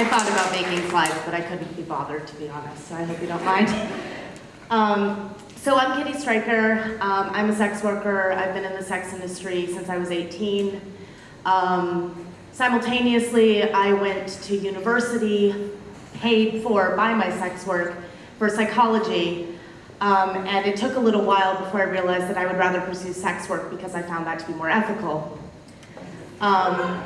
I thought about making slides, but I couldn't be bothered, to be honest, so I hope you don't mind. Um, so I'm Kitty Stryker. Um, I'm a sex worker. I've been in the sex industry since I was 18. Um, simultaneously, I went to university, paid for by my sex work, for psychology, um, and it took a little while before I realized that I would rather pursue sex work because I found that to be more ethical. Um,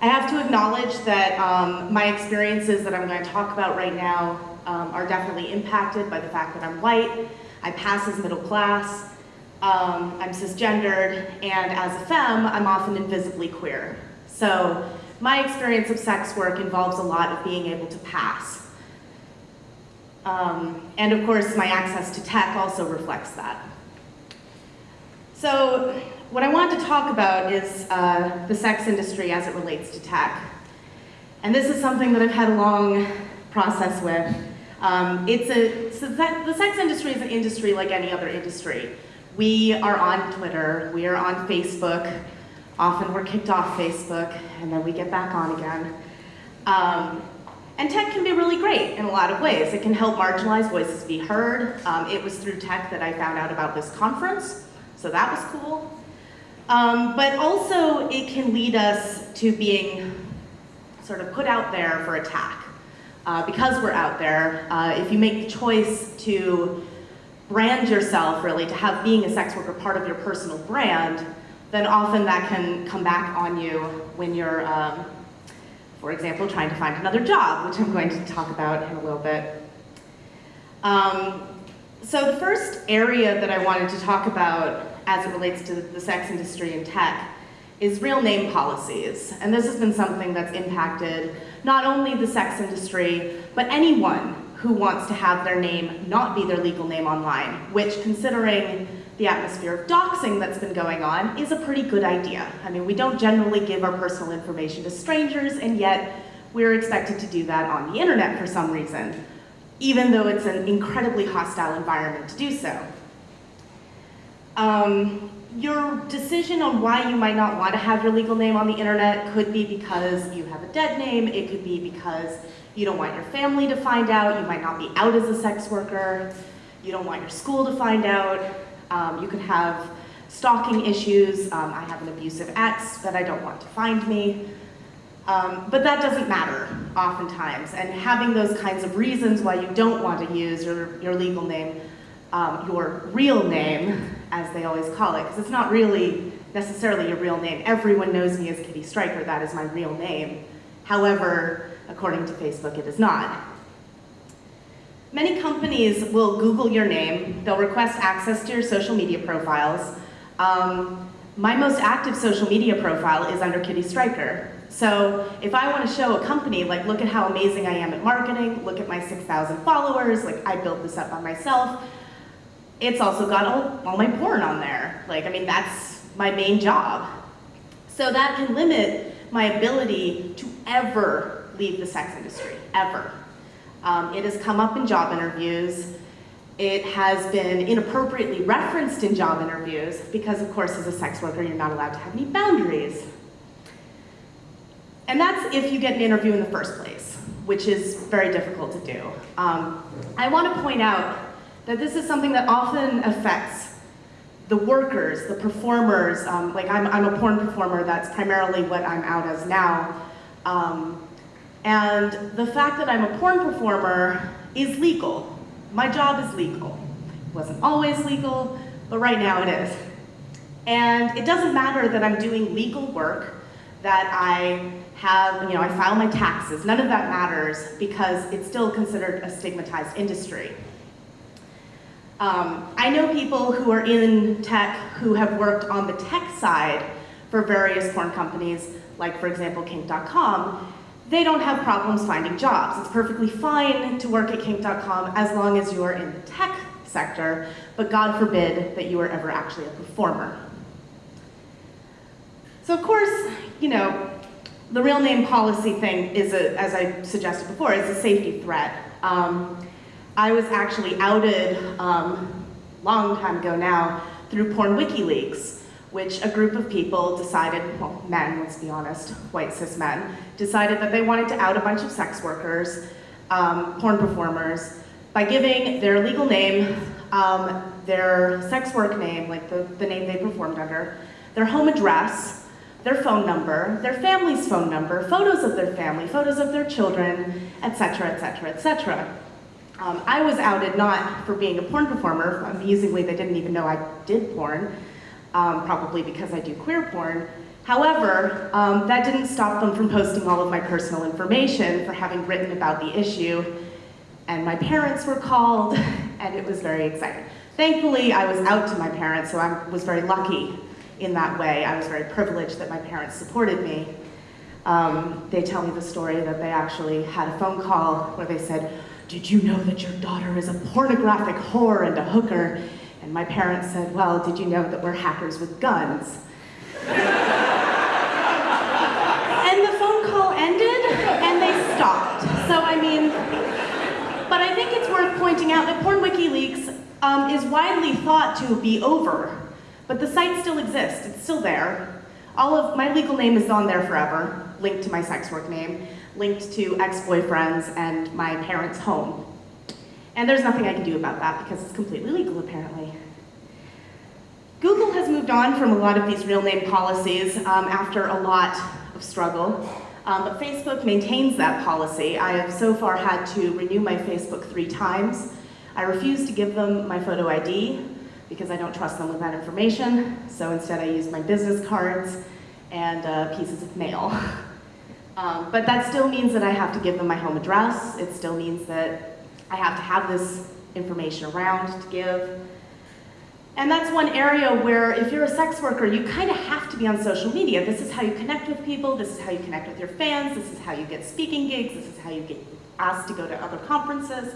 I have to acknowledge that um, my experiences that I'm going to talk about right now um, are definitely impacted by the fact that I'm white, I pass as middle class, um, I'm cisgendered, and as a femme, I'm often invisibly queer. So my experience of sex work involves a lot of being able to pass. Um, and of course, my access to tech also reflects that. So what I want to talk about is uh, the sex industry as it relates to tech. And this is something that I've had a long process with. Um, it's a, so the sex industry is an industry like any other industry. We are on Twitter, we are on Facebook, often we're kicked off Facebook, and then we get back on again. Um, and tech can be really great in a lot of ways. It can help marginalized voices be heard. Um, it was through tech that I found out about this conference, so that was cool. Um, but also it can lead us to being sort of put out there for attack. Uh, because we're out there, uh, if you make the choice to brand yourself really, to have being a sex worker part of your personal brand, then often that can come back on you when you're, um, for example, trying to find another job, which I'm going to talk about in a little bit. Um, so the first area that I wanted to talk about as it relates to the sex industry and tech is real name policies. And this has been something that's impacted not only the sex industry, but anyone who wants to have their name not be their legal name online, which considering the atmosphere of doxing that's been going on is a pretty good idea. I mean, we don't generally give our personal information to strangers, and yet we're expected to do that on the internet for some reason, even though it's an incredibly hostile environment to do so. Um, your decision on why you might not want to have your legal name on the internet could be because you have a dead name, it could be because you don't want your family to find out, you might not be out as a sex worker, you don't want your school to find out, um, you could have stalking issues, um, I have an abusive ex that I don't want to find me. Um, but that doesn't matter oftentimes, and having those kinds of reasons why you don't want to use your, your legal name, um, your real name, as they always call it, because it's not really necessarily a real name. Everyone knows me as Kitty Stryker, that is my real name. However, according to Facebook, it is not. Many companies will Google your name, they'll request access to your social media profiles. Um, my most active social media profile is under Kitty Stryker. So if I want to show a company, like look at how amazing I am at marketing, look at my 6,000 followers, like I built this up by myself, it's also got all, all my porn on there. Like, I mean, that's my main job. So that can limit my ability to ever leave the sex industry, ever. Um, it has come up in job interviews. It has been inappropriately referenced in job interviews because, of course, as a sex worker, you're not allowed to have any boundaries. And that's if you get an interview in the first place, which is very difficult to do. Um, I want to point out that this is something that often affects the workers, the performers, um, like I'm, I'm a porn performer, that's primarily what I'm out as now. Um, and the fact that I'm a porn performer is legal. My job is legal. It wasn't always legal, but right now it is. And it doesn't matter that I'm doing legal work, that I have, you know, I file my taxes. None of that matters because it's still considered a stigmatized industry. Um, I know people who are in tech who have worked on the tech side for various porn companies, like for example kink.com, they don't have problems finding jobs. It's perfectly fine to work at kink.com as long as you are in the tech sector, but God forbid that you are ever actually a performer. So of course, you know, the real name policy thing is, a, as I suggested before, is a safety threat. Um, I was actually outed um, long time ago now through Porn WikiLeaks, which a group of people decided, well, men, let's be honest, white cis men, decided that they wanted to out a bunch of sex workers, um, porn performers, by giving their legal name, um, their sex work name, like the, the name they performed under, their home address, their phone number, their family's phone number, photos of their family, photos of their children, etc., etc., etc. I was outed not for being a porn performer, amusingly they didn't even know I did porn, um, probably because I do queer porn. However, um, that didn't stop them from posting all of my personal information for having written about the issue and my parents were called, and it was very exciting. Thankfully, I was out to my parents, so I was very lucky in that way. I was very privileged that my parents supported me. Um, they tell me the story that they actually had a phone call where they said, did you know that your daughter is a pornographic whore and a hooker? And my parents said, well, did you know that we're hackers with guns? and the phone call ended, and they stopped. So, I mean, but I think it's worth pointing out that Porn WikiLeaks um, is widely thought to be over, but the site still exists, it's still there. All of my legal name is on there forever, linked to my sex work name, linked to ex-boyfriends and my parents' home. And there's nothing I can do about that because it's completely legal apparently. Google has moved on from a lot of these real name policies um, after a lot of struggle. Um, but Facebook maintains that policy. I have so far had to renew my Facebook three times. I refuse to give them my photo ID because I don't trust them with that information. So instead I use my business cards and uh, pieces of mail. um, but that still means that I have to give them my home address. It still means that I have to have this information around to give. And that's one area where if you're a sex worker, you kind of have to be on social media. This is how you connect with people, this is how you connect with your fans, this is how you get speaking gigs, this is how you get asked to go to other conferences.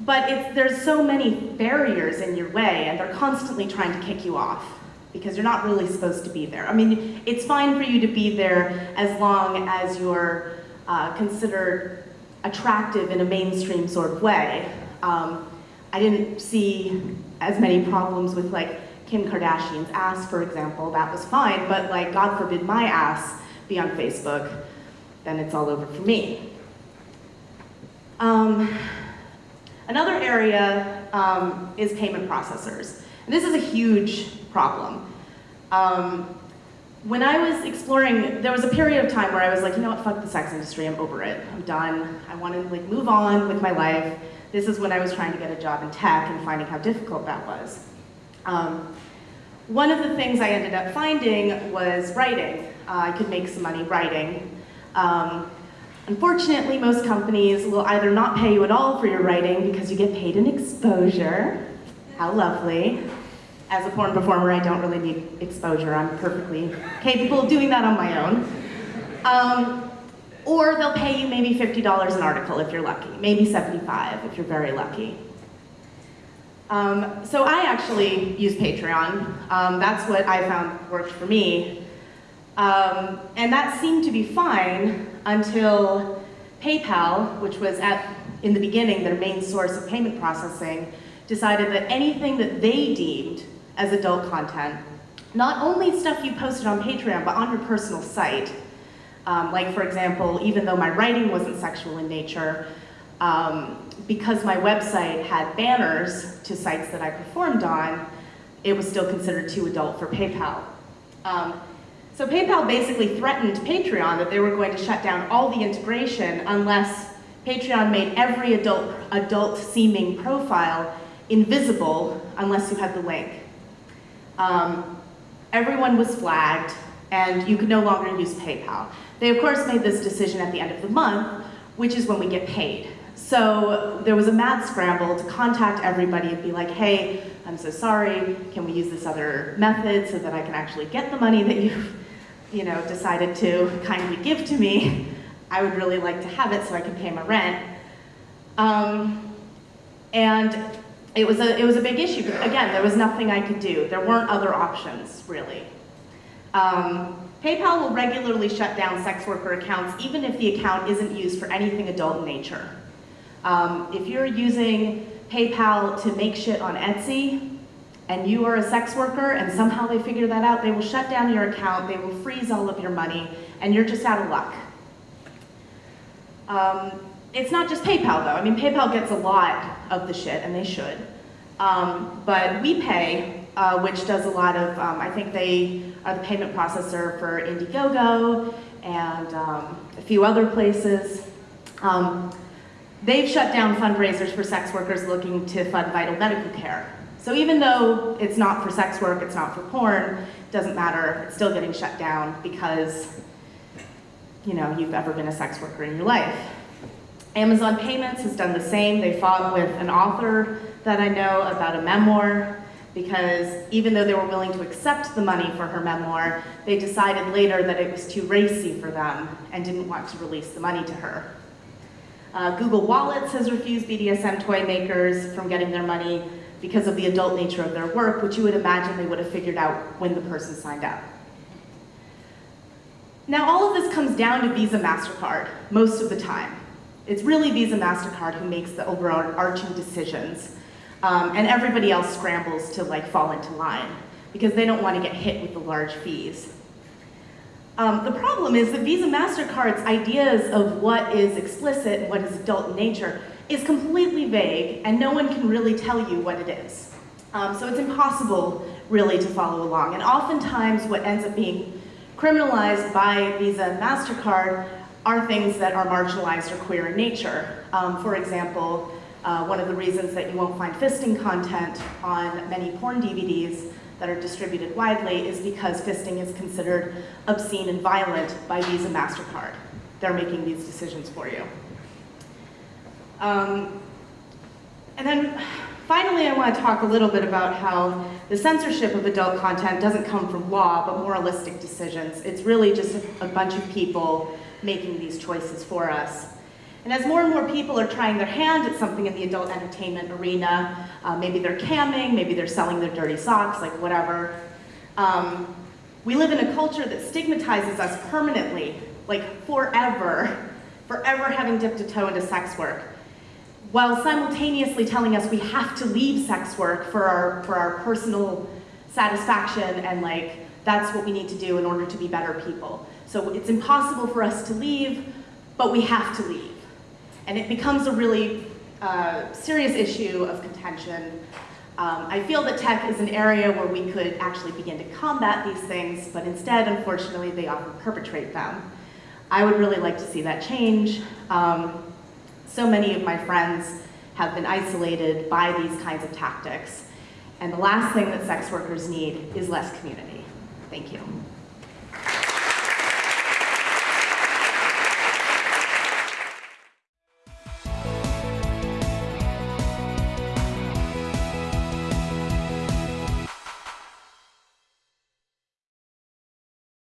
But there's so many barriers in your way and they're constantly trying to kick you off because you're not really supposed to be there. I mean, it's fine for you to be there as long as you're uh, considered attractive in a mainstream sort of way. Um, I didn't see as many problems with like Kim Kardashian's ass, for example, that was fine, but like, God forbid my ass be on Facebook, then it's all over for me. Um, another area um, is payment processors. And this is a huge problem. Um, when I was exploring, there was a period of time where I was like, you know what, fuck the sex industry, I'm over it, I'm done. I want to like move on with my life. This is when I was trying to get a job in tech and finding how difficult that was. Um, one of the things I ended up finding was writing. Uh, I could make some money writing. Um, unfortunately, most companies will either not pay you at all for your writing because you get paid in exposure. How lovely. As a porn performer, I don't really need exposure. I'm perfectly capable of doing that on my own. Um, or they'll pay you maybe $50 an article if you're lucky, maybe 75 if you're very lucky. Um, so I actually use Patreon. Um, that's what I found worked for me. Um, and that seemed to be fine until PayPal, which was at, in the beginning their main source of payment processing, decided that anything that they deemed as adult content, not only stuff you posted on Patreon, but on your personal site, um, like for example, even though my writing wasn't sexual in nature, um, because my website had banners to sites that I performed on, it was still considered too adult for PayPal. Um, so PayPal basically threatened Patreon that they were going to shut down all the integration unless Patreon made every adult, adult seeming profile invisible unless you had the link. Um, everyone was flagged and you could no longer use PayPal. They of course made this decision at the end of the month, which is when we get paid. So there was a mad scramble to contact everybody and be like, hey, I'm so sorry, can we use this other method so that I can actually get the money that you've you know, decided to kindly give to me? I would really like to have it so I can pay my rent. Um, and it was, a, it was a big issue. Again, there was nothing I could do. There weren't other options, really. Um, PayPal will regularly shut down sex worker accounts even if the account isn't used for anything adult in nature. Um, if you're using PayPal to make shit on Etsy and you are a sex worker and somehow they figure that out, they will shut down your account, they will freeze all of your money, and you're just out of luck. Um, it's not just PayPal though. I mean, PayPal gets a lot of the shit, and they should. Um, but WePay, uh, which does a lot of, um, I think they are the payment processor for Indiegogo and um, a few other places. Um, they've shut down fundraisers for sex workers looking to fund vital medical care. So even though it's not for sex work, it's not for porn, doesn't matter, it's still getting shut down because, you know, you've ever been a sex worker in your life. Amazon Payments has done the same. They fought with an author that I know about a memoir because even though they were willing to accept the money for her memoir, they decided later that it was too racy for them and didn't want to release the money to her. Uh, Google Wallets has refused BDSM toy makers from getting their money because of the adult nature of their work, which you would imagine they would have figured out when the person signed up. Now, all of this comes down to Visa MasterCard most of the time. It's really Visa MasterCard who makes the overarching decisions, um, and everybody else scrambles to like fall into line because they don't want to get hit with the large fees. Um, the problem is that Visa MasterCard's ideas of what is explicit and what is adult in nature is completely vague, and no one can really tell you what it is. Um, so it's impossible, really, to follow along. And oftentimes, what ends up being criminalized by Visa and MasterCard are things that are marginalized or queer in nature. Um, for example, uh, one of the reasons that you won't find fisting content on many porn DVDs that are distributed widely is because fisting is considered obscene and violent by Visa MasterCard. They're making these decisions for you. Um, and then finally, I want to talk a little bit about how the censorship of adult content doesn't come from law, but moralistic decisions. It's really just a, a bunch of people making these choices for us. And as more and more people are trying their hand at something in the adult entertainment arena, uh, maybe they're camming, maybe they're selling their dirty socks, like whatever, um, we live in a culture that stigmatizes us permanently, like forever, forever having dipped a toe into sex work while simultaneously telling us we have to leave sex work for our, for our personal satisfaction and like, that's what we need to do in order to be better people. So it's impossible for us to leave, but we have to leave. And it becomes a really uh, serious issue of contention. Um, I feel that tech is an area where we could actually begin to combat these things, but instead, unfortunately, they often perpetrate them. I would really like to see that change. Um, so many of my friends have been isolated by these kinds of tactics. And the last thing that sex workers need is less community. Thank you.